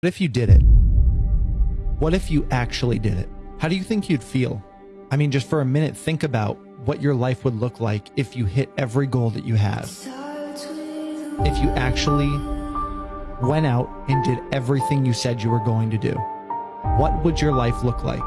What if you did it? What if you actually did it? How do you think you'd feel? I mean, just for a minute, think about what your life would look like if you hit every goal that you have. If you actually went out and did everything you said you were going to do. What would your life look like?